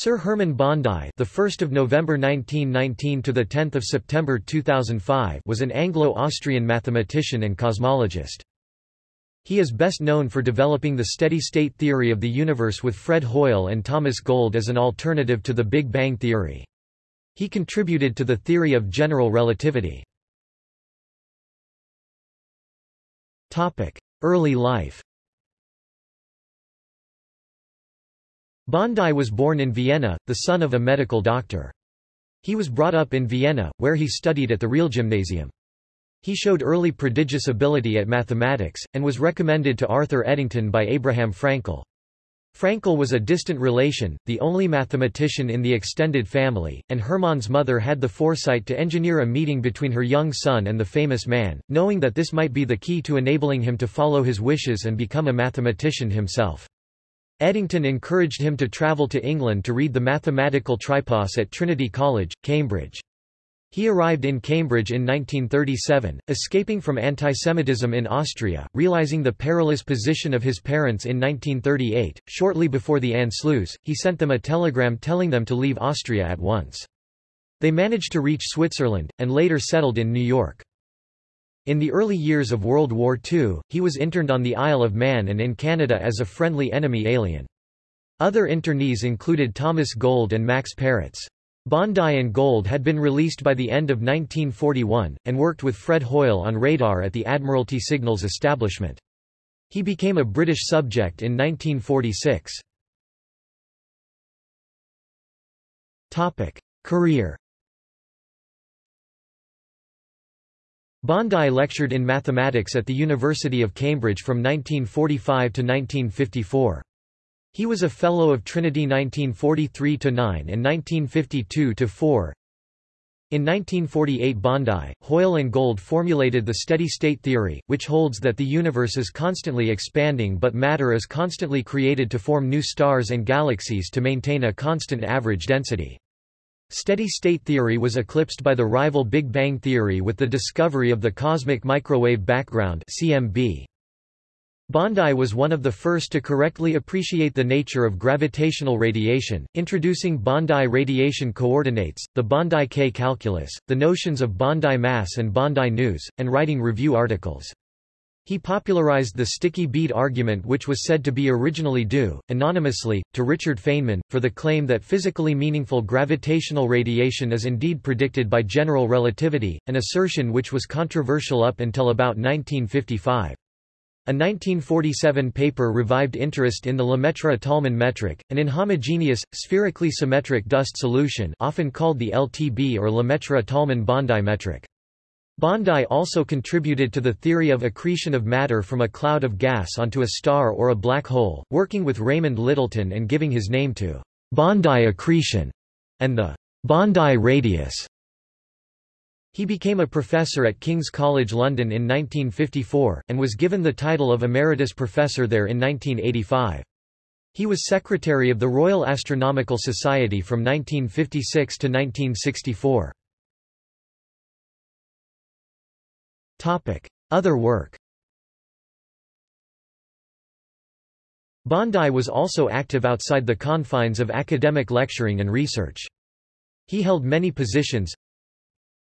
Sir Hermann Bondi, the 1st of November 1919 to the 10th of September 2005, was an Anglo-Austrian mathematician and cosmologist. He is best known for developing the steady-state theory of the universe with Fred Hoyle and Thomas Gold as an alternative to the Big Bang theory. He contributed to the theory of general relativity. Topic: Early life Bondi was born in Vienna, the son of a medical doctor. He was brought up in Vienna, where he studied at the Real Gymnasium. He showed early prodigious ability at mathematics, and was recommended to Arthur Eddington by Abraham Fraenkel. Fraenkel was a distant relation, the only mathematician in the extended family, and Hermann's mother had the foresight to engineer a meeting between her young son and the famous man, knowing that this might be the key to enabling him to follow his wishes and become a mathematician himself. Eddington encouraged him to travel to England to read the mathematical tripos at Trinity College, Cambridge. He arrived in Cambridge in 1937, escaping from antisemitism in Austria, realizing the perilous position of his parents in 1938. Shortly before the Anschluss, he sent them a telegram telling them to leave Austria at once. They managed to reach Switzerland, and later settled in New York. In the early years of World War II, he was interned on the Isle of Man and in Canada as a friendly enemy alien. Other internees included Thomas Gold and Max Perutz. Bondi and Gold had been released by the end of 1941, and worked with Fred Hoyle on radar at the Admiralty Signals establishment. He became a British subject in 1946. Career Bondi lectured in mathematics at the University of Cambridge from 1945 to 1954. He was a Fellow of Trinity 1943–9 and 1952–4. In 1948 Bondi, Hoyle and Gold formulated the steady-state theory, which holds that the universe is constantly expanding but matter is constantly created to form new stars and galaxies to maintain a constant average density. Steady-state theory was eclipsed by the rival Big Bang theory with the discovery of the cosmic microwave background CMB. Bondi was one of the first to correctly appreciate the nature of gravitational radiation, introducing Bondi radiation coordinates, the Bondi K calculus, the notions of Bondi mass and Bondi news, and writing review articles. He popularized the sticky bead argument which was said to be originally due, anonymously, to Richard Feynman, for the claim that physically meaningful gravitational radiation is indeed predicted by general relativity, an assertion which was controversial up until about 1955. A 1947 paper revived interest in the Lemaitre-Tolman metric, an inhomogeneous, spherically symmetric dust solution often called the LTB or Lemaitre-Tolman-Bondi metric. Bondi also contributed to the theory of accretion of matter from a cloud of gas onto a star or a black hole, working with Raymond Lyttleton and giving his name to Bondi accretion and the Bondi radius. He became a professor at King's College London in 1954, and was given the title of Emeritus Professor there in 1985. He was Secretary of the Royal Astronomical Society from 1956 to 1964. Other work. Bondi was also active outside the confines of academic lecturing and research. He held many positions.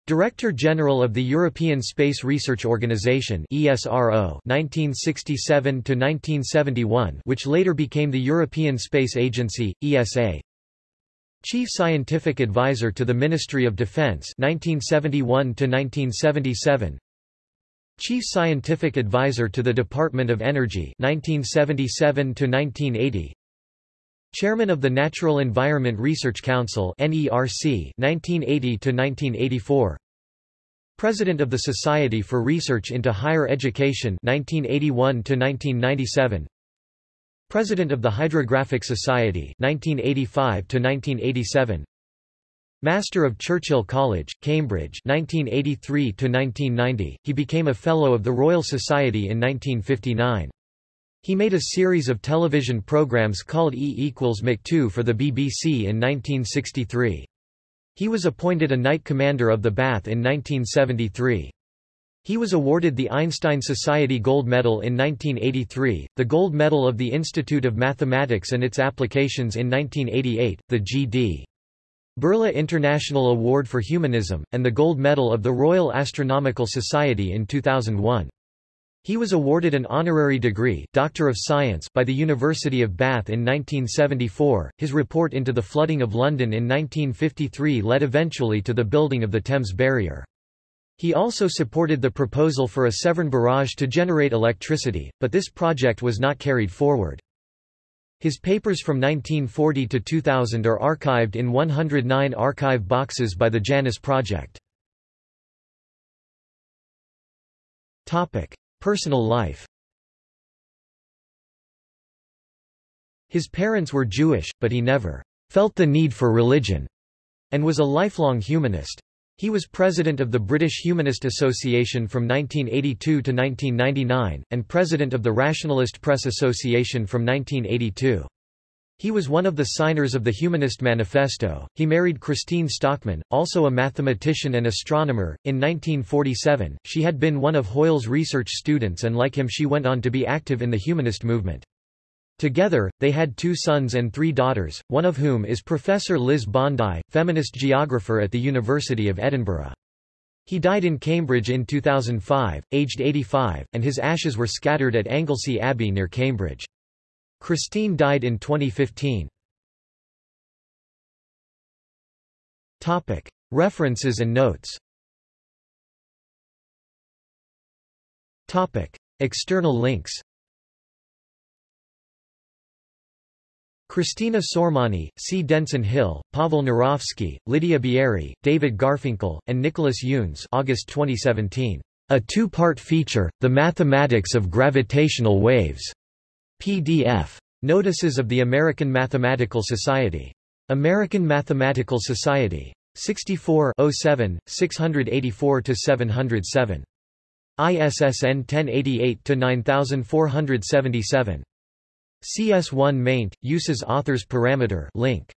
Director General of the European Space Research Organization ESRO 1967 1971 which later became the European Space Agency ESA Chief Scientific Advisor to the Ministry of Defense 1971 1977 Chief Scientific Advisor to the Department of Energy 1977 to 1980 Chairman of the Natural Environment Research Council NERC 1980 to 1984 President of the Society for Research into Higher Education 1981 to 1997 President of the Hydrographic Society 1985 to 1987 Master of Churchill College, Cambridge 1983–1990, he became a Fellow of the Royal Society in 1959. He made a series of television programs called E equals Mc2 for the BBC in 1963. He was appointed a Knight Commander of the Bath in 1973. He was awarded the Einstein Society Gold Medal in 1983, the Gold Medal of the Institute of Mathematics and its Applications in 1988, the G.D. Birla International Award for Humanism, and the Gold Medal of the Royal Astronomical Society in 2001. He was awarded an honorary degree Doctor of Science by the University of Bath in 1974. His report into the flooding of London in 1953 led eventually to the building of the Thames Barrier. He also supported the proposal for a Severn barrage to generate electricity, but this project was not carried forward. His papers from 1940 to 2000 are archived in 109 archive boxes by the Janus Project. Topic: Personal life. His parents were Jewish, but he never felt the need for religion and was a lifelong humanist. He was president of the British Humanist Association from 1982 to 1999, and president of the Rationalist Press Association from 1982. He was one of the signers of the Humanist Manifesto. He married Christine Stockman, also a mathematician and astronomer. In 1947, she had been one of Hoyle's research students and like him she went on to be active in the humanist movement. Together, they had two sons and three daughters, one of whom is Professor Liz Bondi, feminist geographer at the University of Edinburgh. He died in Cambridge in 2005, aged 85, and his ashes were scattered at Anglesey Abbey near Cambridge. Christine died in 2015. Topic. References and notes Topic. External links Christina Sormani, C. Denson Hill, Pavel Nurowski, Lydia Bieri, David Garfinkel, and Nicholas Yunes August 2017. A two-part feature, The Mathematics of Gravitational Waves. PDF. Notices of the American Mathematical Society. American Mathematical Society. 64 07, 684-707. ISSN 1088-9477. CS1 maint, uses authors parameter link.